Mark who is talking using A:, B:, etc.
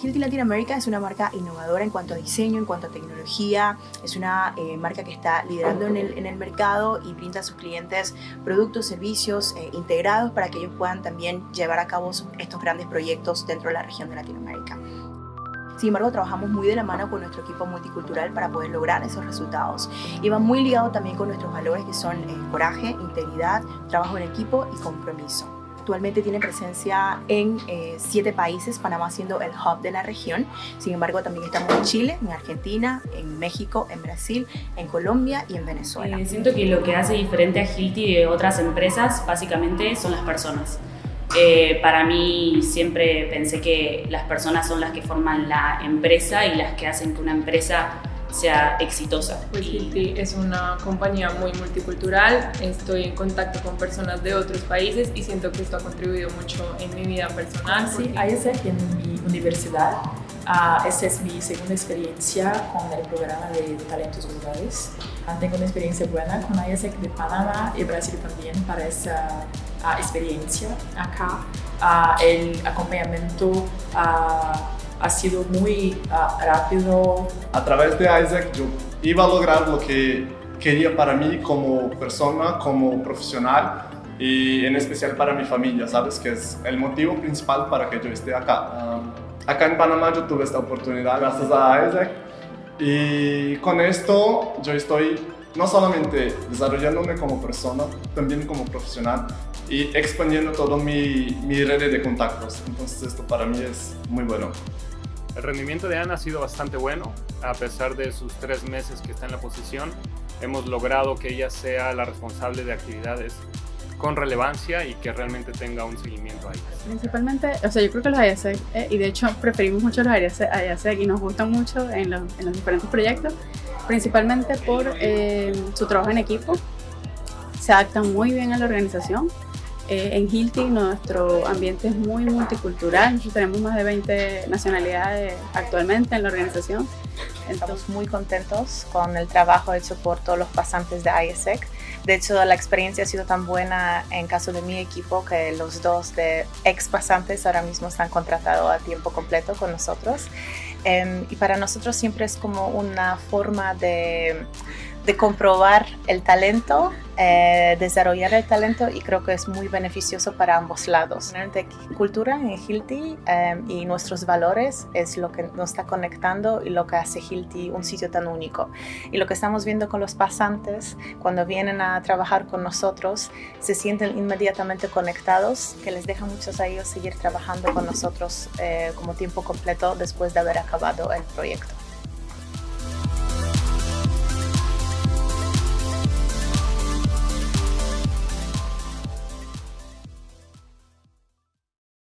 A: Hilti Latinoamérica es una marca innovadora en cuanto a diseño, en cuanto a tecnología, es una eh, marca que está liderando en el, en el, mercado y brinda a sus clientes productos, servicios eh, integrados para que ellos puedan también llevar a cabo estos grandes proyectos dentro de la región de Latinoamérica. Sin embargo, trabajamos muy de la mano con nuestro equipo multicultural para poder lograr esos resultados. Y va muy ligado también con nuestros valores que son eh, coraje, integridad, trabajo en equipo y compromiso actualmente tiene presencia en eh, siete países, Panamá siendo el hub de la región. Sin embargo, también estamos en Chile, en Argentina, en México, en Brasil, en Colombia y en Venezuela.
B: Eh, siento que lo que hace diferente a Hilti de otras empresas básicamente son las personas. Eh, para mí siempre pensé que las personas son las que forman la empresa y las que hacen que una empresa sea exitosa.
C: Pues es una compañía muy multicultural, estoy en contacto con personas de otros países y siento que esto ha contribuido mucho en mi vida personal.
D: Sí, aquí en mi universidad. Uh, esta es mi segunda experiencia con el programa de talentos globales. Uh, tengo una experiencia buena con ISEC de Panamá y Brasil también para esa uh, experiencia acá. el acompañamiento ha sido muy uh, rápido.
E: A través de Isaac yo iba a lograr lo que quería para mí como persona, como profesional y en especial para mi familia, ¿sabes? Que es el motivo principal para que yo esté acá. Uh, acá en Panamá yo tuve esta oportunidad gracias a Isaac y con esto yo estoy no solamente desarrollándome como persona, también como profesional y expandiendo todo mi, mi red de contactos. Entonces esto para mí es muy bueno.
F: El rendimiento de Ana ha sido bastante bueno, a pesar de sus tres meses que está en la posición. Hemos logrado que ella sea la responsable de actividades con relevancia y que realmente tenga un seguimiento ahí.
G: Principalmente, o sea, yo creo que los IASEC, eh, y de hecho preferimos mucho los IASEC y nos gustan mucho en los, en los diferentes proyectos, principalmente por eh, su trabajo en equipo, se adaptan muy bien a la organización, eh, en Hilti nuestro ambiente es muy multicultural, nosotros tenemos más de 20 nacionalidades actualmente en la organización.
H: Estamos muy contentos con el trabajo hecho por todos los pasantes de ISEC. De hecho, la experiencia ha sido tan buena en caso de mi equipo que los dos de ex pasantes ahora mismo están contratados a tiempo completo con nosotros. Em, y para nosotros siempre es como una forma de de comprobar el talento, eh, desarrollar el talento y creo que es muy beneficioso para ambos lados. La cultura en Hilti eh, y nuestros valores es lo que nos está conectando y lo que hace Hilti un sitio tan único. Y lo que estamos viendo con los pasantes, cuando vienen a trabajar con nosotros, se sienten inmediatamente conectados, que les deja muchos a ellos seguir trabajando con nosotros eh, como tiempo completo después de haber acabado el proyecto.